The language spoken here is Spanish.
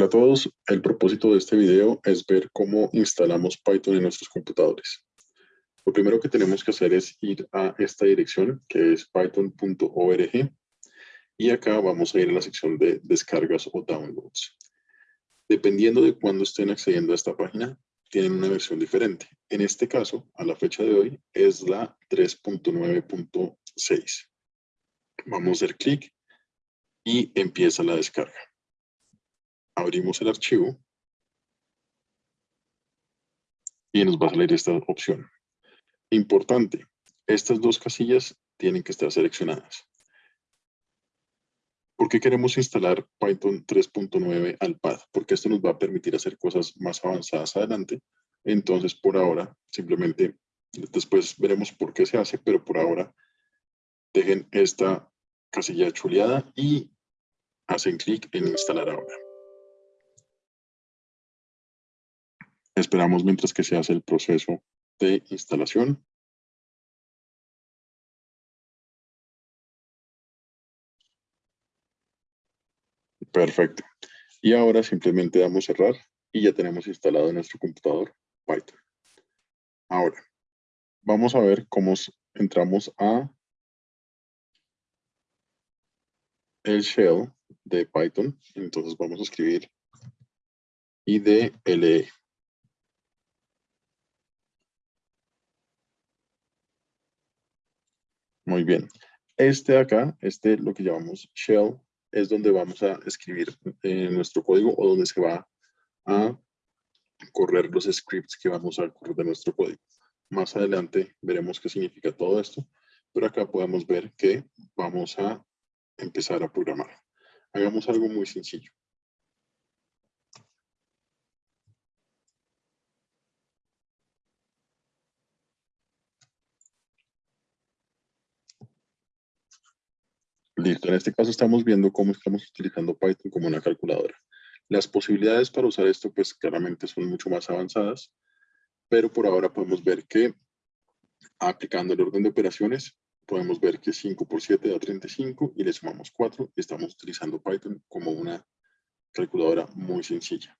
Hola a todos, el propósito de este video es ver cómo instalamos Python en nuestros computadores. Lo primero que tenemos que hacer es ir a esta dirección que es python.org y acá vamos a ir a la sección de descargas o downloads. Dependiendo de cuándo estén accediendo a esta página, tienen una versión diferente. En este caso, a la fecha de hoy, es la 3.9.6. Vamos a hacer clic y empieza la descarga abrimos el archivo y nos va a salir esta opción. Importante, estas dos casillas tienen que estar seleccionadas. ¿Por qué queremos instalar Python 3.9 al pad? Porque esto nos va a permitir hacer cosas más avanzadas adelante. Entonces, por ahora, simplemente, después veremos por qué se hace, pero por ahora, dejen esta casilla chuleada y hacen clic en instalar ahora. Esperamos mientras que se hace el proceso de instalación. Perfecto. Y ahora simplemente damos cerrar y ya tenemos instalado en nuestro computador Python. Ahora, vamos a ver cómo entramos a el shell de Python. Entonces vamos a escribir IDLE. Muy bien. Este de acá, este lo que llamamos shell, es donde vamos a escribir eh, nuestro código o donde se va a correr los scripts que vamos a correr de nuestro código. Más adelante veremos qué significa todo esto, pero acá podemos ver que vamos a empezar a programar. Hagamos algo muy sencillo. En este caso estamos viendo cómo estamos utilizando Python como una calculadora. Las posibilidades para usar esto, pues claramente son mucho más avanzadas, pero por ahora podemos ver que aplicando el orden de operaciones, podemos ver que 5 por 7 da 35 y le sumamos 4 y estamos utilizando Python como una calculadora muy sencilla.